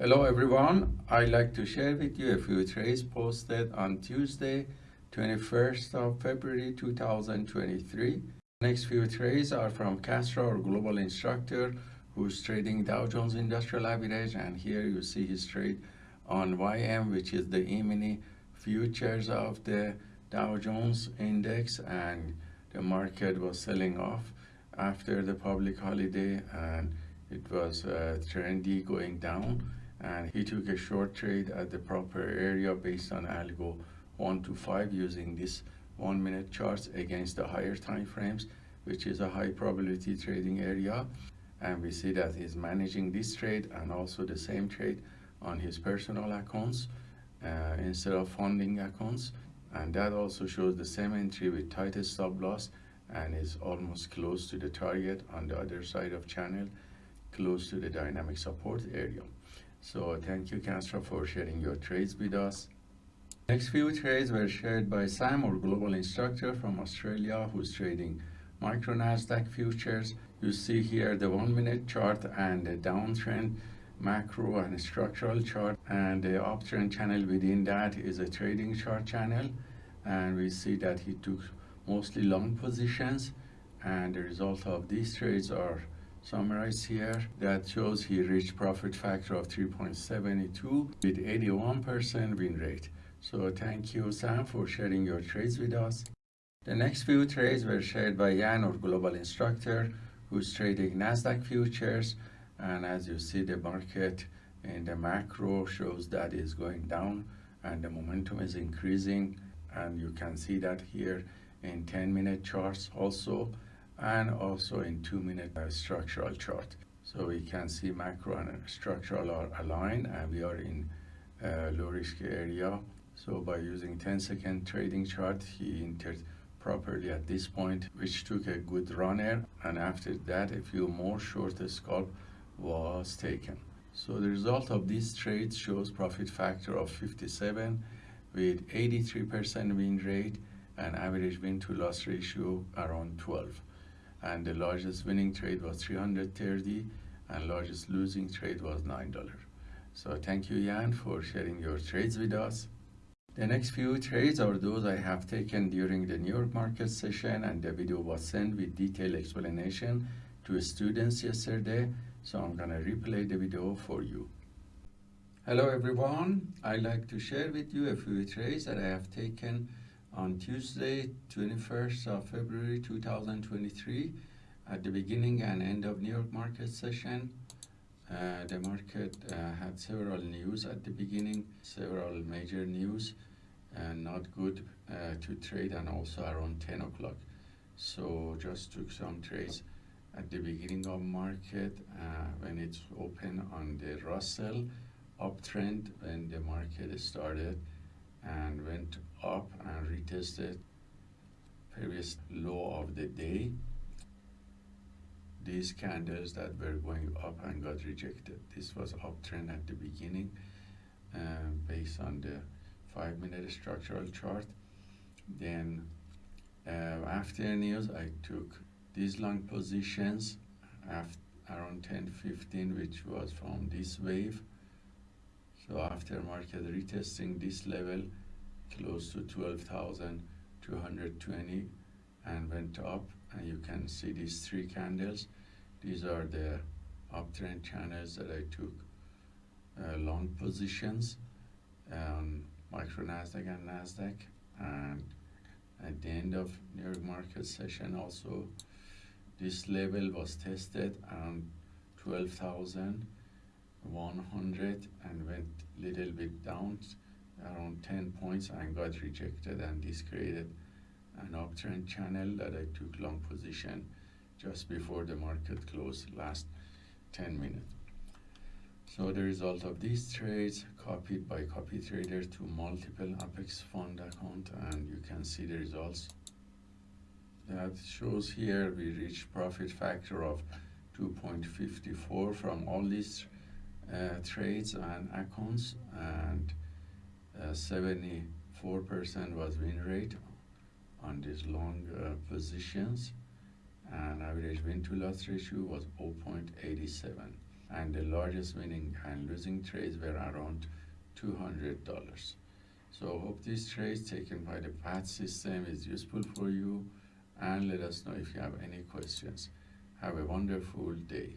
Hello everyone, I'd like to share with you a few trades posted on Tuesday, 21st of February 2023. Next few trades are from Castro, our global instructor, who's trading Dow Jones Industrial Average, and here you see his trade on YM, which is the E-mini futures of the Dow Jones index, and the market was selling off after the public holiday, and it was uh, trendy going down, and he took a short trade at the proper area based on algo 1 to 5 using this one minute charts against the higher time frames which is a high probability trading area. And we see that he's managing this trade and also the same trade on his personal accounts uh, instead of funding accounts. And that also shows the same entry with tightest stop loss and is almost close to the target on the other side of channel close to the dynamic support area so thank you Castro for sharing your trades with us Next few trades were shared by Sam, our global instructor from Australia, who's trading micro Nasdaq futures. You see here the one minute chart and the downtrend macro and structural chart and the uptrend channel within that is a trading chart channel and we see that he took mostly long positions and the result of these trades are summarized here that shows he reached profit factor of 3.72 with 81% win rate so thank you, Sam, for sharing your trades with us. The next few trades were shared by Jan, our global instructor, who's trading NASDAQ futures. And as you see, the market in the macro shows that is going down and the momentum is increasing. And you can see that here in 10 minute charts also, and also in two minute uh, structural chart. So we can see macro and structural are aligned and we are in uh, low risk area so by using 10 second trading chart, he entered properly at this point, which took a good runner. And after that, a few more short scalp was taken. So the result of these trades shows profit factor of 57 with 83% win rate and average win to loss ratio around 12. And the largest winning trade was 330 and largest losing trade was $9. So thank you, Jan, for sharing your trades with us. The next few trades are those I have taken during the New York market session and the video was sent with detailed explanation to students yesterday. So I'm gonna replay the video for you. Hello everyone. I'd like to share with you a few trades that I have taken on Tuesday, 21st of February 2023 at the beginning and end of New York market session. Uh, the market uh, had several news at the beginning, several major news and not good uh, to trade and also around 10 o'clock so just took some trades at the beginning of market uh, when it's open on the Russell uptrend when the market started and went up and retested previous low of the day. These candles that were going up and got rejected. This was uptrend at the beginning uh, based on the five minute structural chart. Then uh, after news, I took these long positions after around 10 15 which was from this wave so after market retesting this level close to 12,220 and went up and you can see these three candles. These are the uptrend channels that I took uh, long positions um, micro Nasdaq and Nasdaq and at the end of New York market session also this level was tested around 12,100 and went little bit down around 10 points and got rejected and this created an uptrend channel that I took long position just before the market closed last 10 minutes. So the result of these trades copied by copy trader to multiple Apex fund account and you can see the results. That shows here we reached profit factor of 2.54 from all these trades and accounts and 74% uh, was win rate on these long uh, positions and average win to loss ratio was 0.87 and the largest winning and losing trades were around $200. So hope this trade taken by the PAT system is useful for you and let us know if you have any questions. Have a wonderful day.